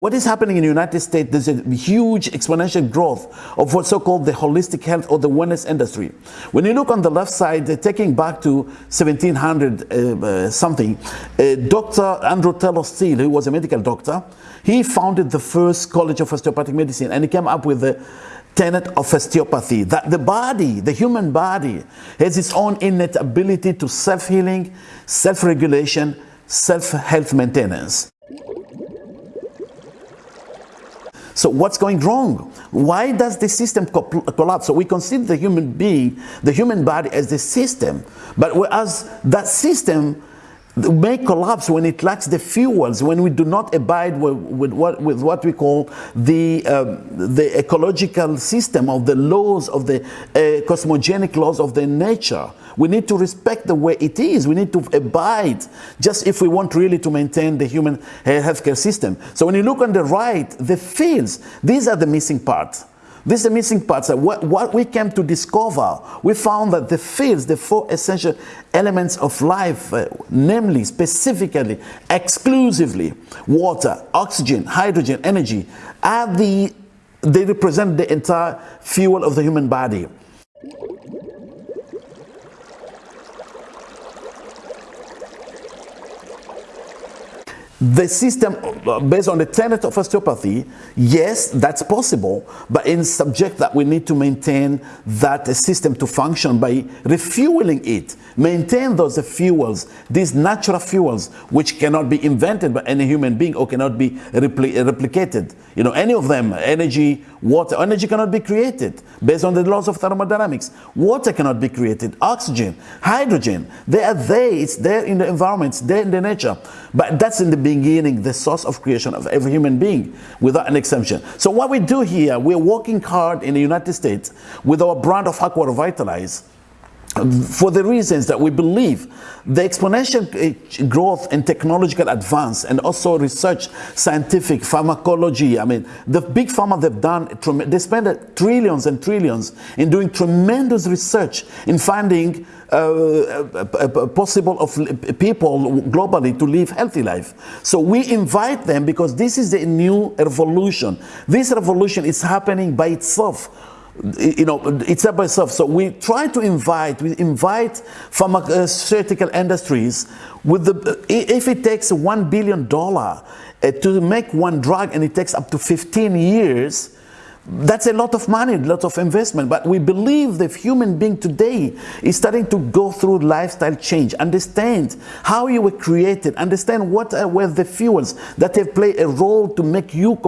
What is happening in the United States, there's a huge exponential growth of what's so-called the holistic health or the wellness industry. When you look on the left side, taking back to 1700 uh, uh, something, uh, Dr. Andrew Taylor Still, who was a medical doctor, he founded the first college of osteopathic medicine and he came up with the tenet of osteopathy, that the body, the human body, has its own innate ability to self-healing, self-regulation, self-health maintenance. So what's going wrong? Why does the system collapse? So we consider the human being, the human body as the system, but as that system may collapse when it lacks the fuels, when we do not abide with, with what, with what we call the, um, the ecological system of the laws of the uh, cosmogenic laws of the nature. We need to respect the way it is. We need to abide just if we want really to maintain the human uh, healthcare system. So when you look on the right, the fields, these are the missing parts. These is the missing parts. What, what we came to discover, we found that the fields, the four essential elements of life, uh, namely, specifically, exclusively, water, oxygen, hydrogen, energy, are the, they represent the entire fuel of the human body. the system based on the tenet of osteopathy, yes, that's possible, but in subject that we need to maintain that system to function by refueling it, maintain those fuels, these natural fuels, which cannot be invented by any human being or cannot be repli replicated. You know, any of them, energy, water, energy cannot be created based on the laws of thermodynamics. Water cannot be created, oxygen, hydrogen, they are there, it's there in the environment, it's there in the nature. But that's in the beginning, the source of creation of every human being, without an exception. So what we do here, we're working hard in the United States with our brand of Aqua Revitalize for the reasons that we believe the exponential uh, growth in technological advance and also research, scientific, pharmacology, I mean, the big pharma they've done, they spend trillions and trillions in doing tremendous research in finding uh, possible of people globally to live healthy life. So we invite them because this is the new revolution. This revolution is happening by itself you know, it's up by itself. So we try to invite, we invite pharmaceutical industries with the, if it takes $1 billion uh, to make one drug and it takes up to 15 years, that's a lot of money, a lot of investment. But we believe the human being today is starting to go through lifestyle change, understand how you were created, understand what were the fuels that have played a role to make you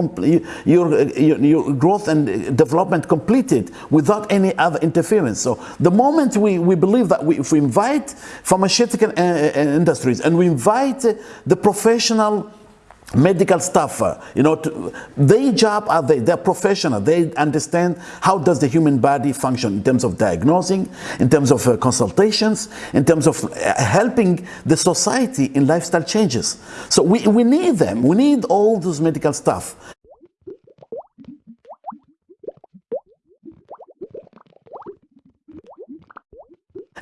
your, your, your growth and development completed without any other interference. So the moment we, we believe that we, if we invite pharmaceutical uh, uh industries and we invite the professional medical staff, uh, you know, to, their job are they, they're professional. They understand how does the human body function in terms of diagnosing, in terms of uh, consultations, in terms of uh, helping the society in lifestyle changes. So we, we need them. We need all those medical staff.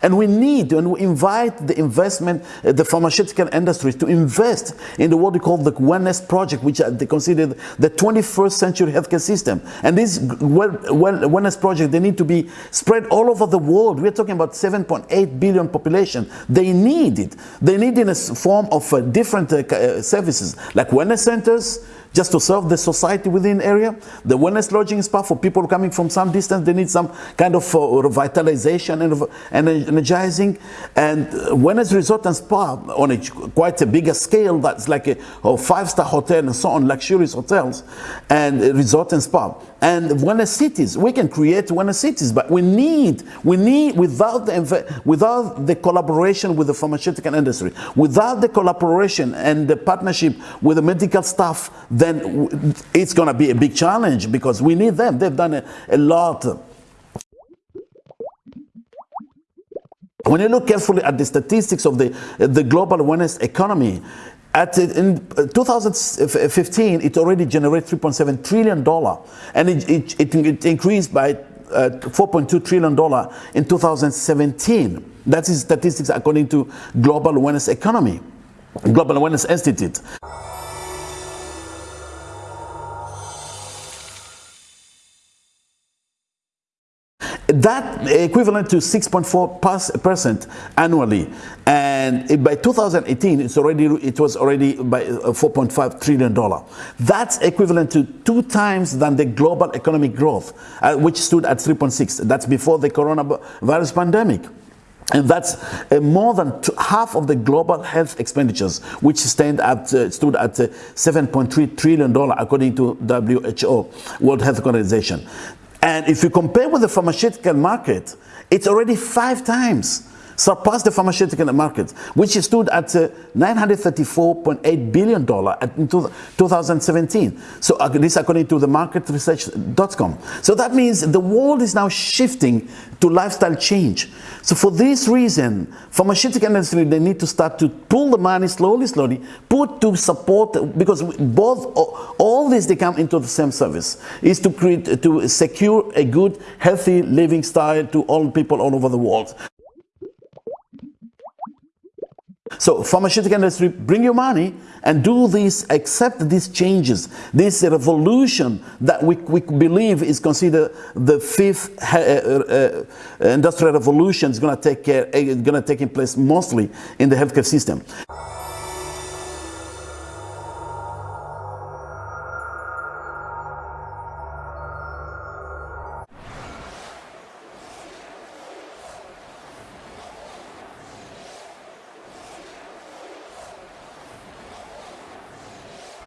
And we need and we invite the investment, uh, the pharmaceutical industry to invest in the what we call the wellness project, which they consider the 21st century healthcare system. And this well, well, wellness project, they need to be spread all over the world. We're talking about 7.8 billion population. They need it. They need it in a form of uh, different uh, uh services like wellness centers, just to serve the society within area. The wellness lodging spa for people coming from some distance, they need some kind of uh, revitalization and, and energizing. And uh, wellness resort and spa on a quite a bigger scale, that's like a, a five-star hotel and so on, luxurious hotels and resort and spa. And wellness cities, we can create wellness cities, but we need, we need without the, without the collaboration with the pharmaceutical industry, without the collaboration and the partnership with the medical staff, then it's going to be a big challenge because we need them. They've done a, a lot. When you look carefully at the statistics of the, the global wellness economy, at, in 2015, it already generated $3.7 trillion, and it, it, it, it increased by uh, $4.2 trillion in 2017. That is statistics according to Global Wellness Economy, Global Wellness Institute. That equivalent to 6.4% annually. And by 2018, it's already, it was already by uh, 4.5 trillion dollar. That's equivalent to two times than the global economic growth, uh, which stood at 3.6. That's before the coronavirus pandemic. And that's uh, more than half of the global health expenditures, which stand at, uh, stood at uh, 7.3 trillion dollar, according to WHO, World Health Organization. And if you compare with the pharmaceutical market, it's already five times surpassed the pharmaceutical market, which stood at uh, $934.8 billion in 2017. So uh, this according to the marketresearch.com. So that means the world is now shifting to lifestyle change. So for this reason, pharmaceutical industry, they need to start to pull the money slowly, slowly, put to support, because both, all this, they come into the same service, is to create, to secure a good, healthy living style to all people all over the world. So pharmaceutical industry, bring your money and do this, accept these changes, this revolution that we, we believe is considered the fifth uh, uh, uh, industrial revolution is going to take care, going to take place mostly in the healthcare system.